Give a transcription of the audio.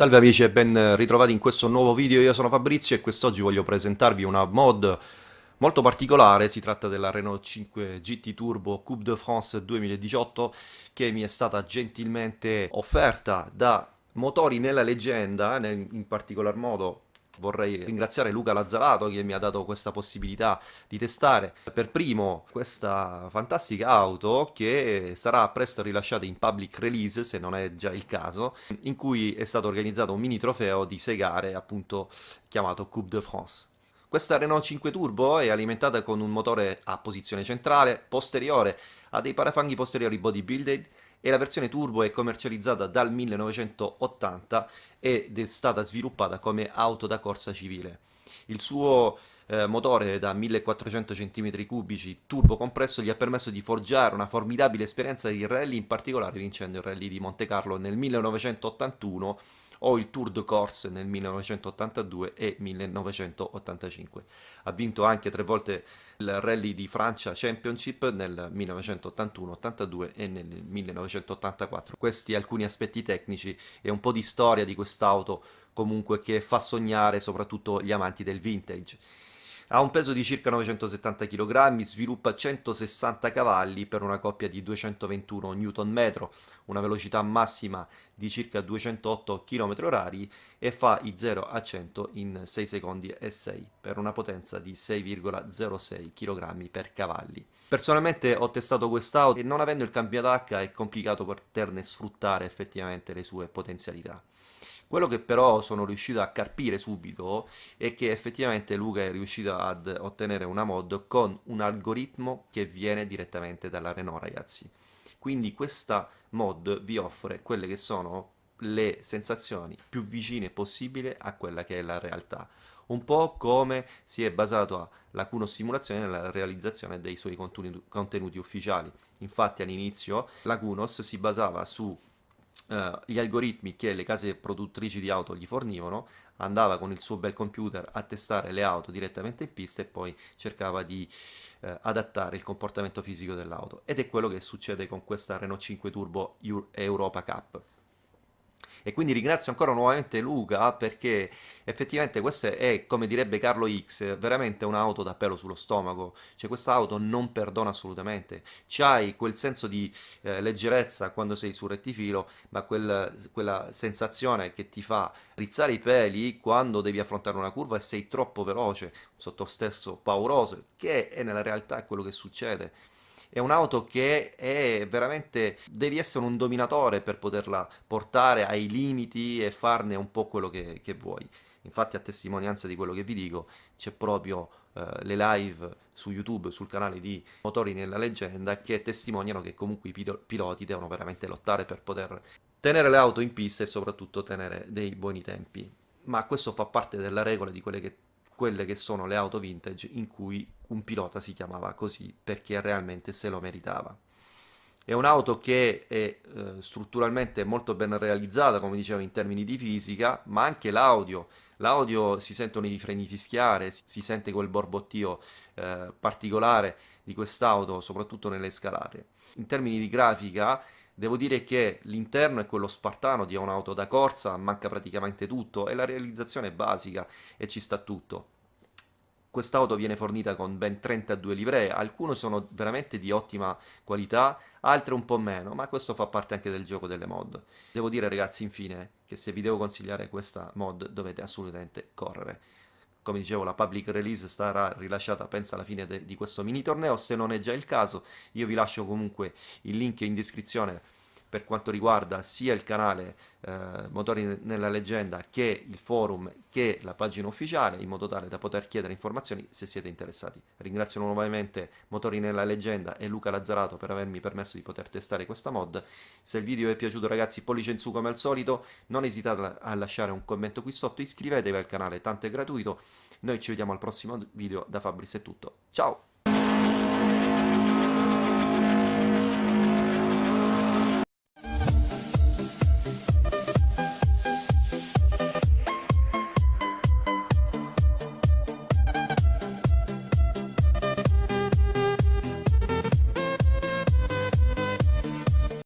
Salve amici e ben ritrovati in questo nuovo video, io sono Fabrizio e quest'oggi voglio presentarvi una mod molto particolare, si tratta della Renault 5 GT Turbo Coupe de France 2018 che mi è stata gentilmente offerta da Motori nella Leggenda, in particolar modo vorrei ringraziare Luca Lazzarato che mi ha dato questa possibilità di testare per primo questa fantastica auto che sarà presto rilasciata in public release se non è già il caso in cui è stato organizzato un mini trofeo di 6 gare appunto chiamato Coupe de France. Questa Renault 5 Turbo è alimentata con un motore a posizione centrale, posteriore, ha dei parafanghi posteriori bodybuilded e la versione turbo è commercializzata dal 1980 ed è stata sviluppata come auto da corsa civile. Il suo eh, motore da 1400 cm3 turbo compresso gli ha permesso di forgiare una formidabile esperienza di rally, in particolare vincendo il rally di Monte Carlo nel 1981 o il Tour de Corse nel 1982 e 1985. Ha vinto anche tre volte il Rally di Francia Championship nel 1981, 82 e nel 1984. Questi alcuni aspetti tecnici e un po' di storia di quest'auto comunque che fa sognare soprattutto gli amanti del vintage. Ha un peso di circa 970 kg, sviluppa 160 cavalli per una coppia di 221 Nm, una velocità massima di circa 208 km/h e fa i 0 a 100 in 6 secondi e 6 per una potenza di 6,06 kg per cavalli. Personalmente ho testato quest'auto e non avendo il cambio ad H è complicato poterne sfruttare effettivamente le sue potenzialità. Quello che però sono riuscito a carpire subito è che effettivamente Luca è riuscito ad ottenere una mod con un algoritmo che viene direttamente dalla Renault ragazzi. Quindi questa mod vi offre quelle che sono le sensazioni più vicine possibile a quella che è la realtà un po' come si è basato la Cuno Simulazione nella realizzazione dei suoi contenuti ufficiali. Infatti all'inizio la Cunos si basava su eh, gli algoritmi che le case produttrici di auto gli fornivano, andava con il suo bel computer a testare le auto direttamente in pista e poi cercava di eh, adattare il comportamento fisico dell'auto. Ed è quello che succede con questa Renault 5 Turbo Europa Cup e quindi ringrazio ancora nuovamente Luca perché effettivamente questa è, come direbbe Carlo X, veramente un'auto da pelo sullo stomaco, cioè questa auto non perdona assolutamente, c'hai quel senso di eh, leggerezza quando sei sul rettifilo, ma quel, quella sensazione che ti fa rizzare i peli quando devi affrontare una curva e sei troppo veloce, un sottostesso pauroso, che è nella realtà quello che succede è un'auto che è veramente devi essere un dominatore per poterla portare ai limiti e farne un po' quello che, che vuoi. Infatti a testimonianza di quello che vi dico c'è proprio eh, le live su YouTube sul canale di Motori nella leggenda che testimoniano che comunque i piloti devono veramente lottare per poter tenere le auto in pista e soprattutto tenere dei buoni tempi. Ma questo fa parte della regola di quelle che quelle che sono le auto vintage in cui un pilota si chiamava così perché realmente se lo meritava. È un'auto che è eh, strutturalmente molto ben realizzata, come dicevo, in termini di fisica, ma anche l'audio. L'audio si sentono i freni fischiare, si sente quel borbottio eh, particolare di quest'auto, soprattutto nelle scalate. In termini di grafica, devo dire che l'interno è quello spartano di un'auto da corsa, manca praticamente tutto e la realizzazione è basica e ci sta tutto. Quest'auto viene fornita con ben 32 livree, alcune sono veramente di ottima qualità, altre un po' meno, ma questo fa parte anche del gioco delle mod. Devo dire ragazzi infine che se vi devo consigliare questa mod dovete assolutamente correre. Come dicevo la public release sarà rilasciata penso alla fine di questo mini torneo, se non è già il caso io vi lascio comunque il link in descrizione per quanto riguarda sia il canale eh, Motori nella leggenda che il forum che la pagina ufficiale in modo tale da poter chiedere informazioni se siete interessati. Ringrazio nuovamente Motori nella leggenda e Luca Lazzarato per avermi permesso di poter testare questa mod. Se il video vi è piaciuto ragazzi pollice in su come al solito, non esitate a lasciare un commento qui sotto, iscrivetevi al canale, tanto è gratuito. Noi ci vediamo al prossimo video, da Fabris è tutto. Ciao!